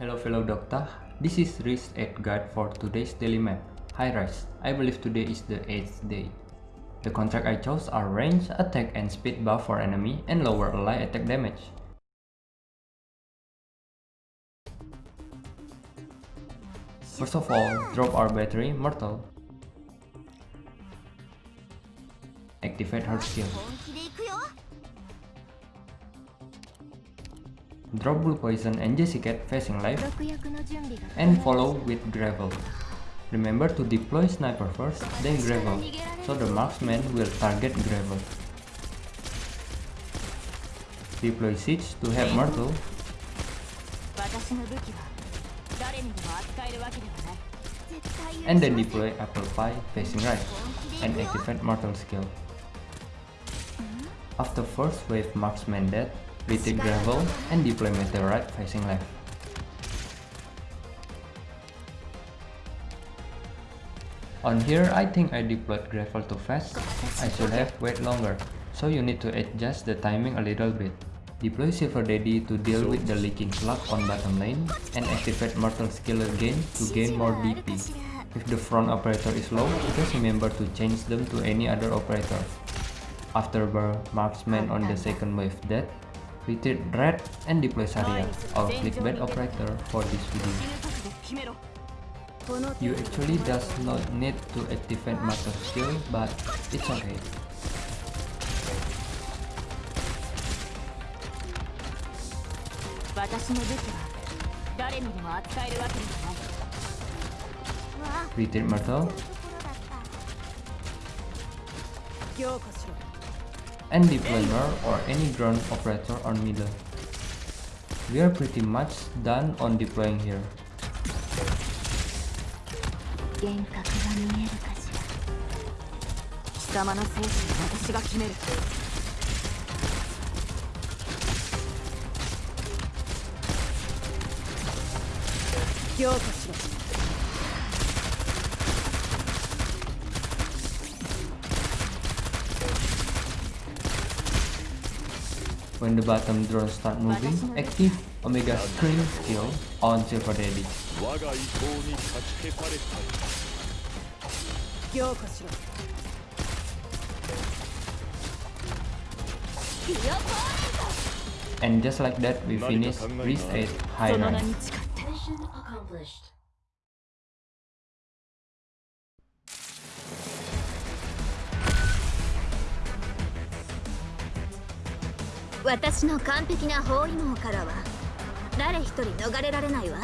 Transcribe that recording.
Hello fellow Doctor, this is 8 guide for today's daily map. Hi Rise, I believe today is the 8th day. The contract I chose are range, attack and speed buff for enemy and lower ally attack damage. First of all, drop our battery, Myrtle. Activate her skill. Drop Blue Poison and Jessica facing left and follow with Gravel. Remember to deploy Sniper first, then Gravel, so the marksman will target Gravel. Deploy Siege to have Myrtle and then deploy Apple Pie facing right and activate Myrtle skill. After first wave marksman dead, retake gravel and deploy meteorite facing left. On here, I think I deployed gravel too fast. I should have wait longer, so you need to adjust the timing a little bit. Deploy Silver Daddy to deal with the leaking slug on bottom lane and activate Myrtle skill again to gain more DP. If the front operator is low, just remember to change them to any other operator. After marksman on the second wave dead, retreat red and deploy Saria, our clickbait operator for this video. You actually does not need to activate Master skill, but it's okay. Retreat Myrtle and deployer or any drone operator on middle. We are pretty much done on deploying here. When the bottom drones start moving, active Omega Scream skill on Silver Daddy. And just like that, we finish 8 High Rank. 私の完璧な包囲網からは誰一人逃れられないわ。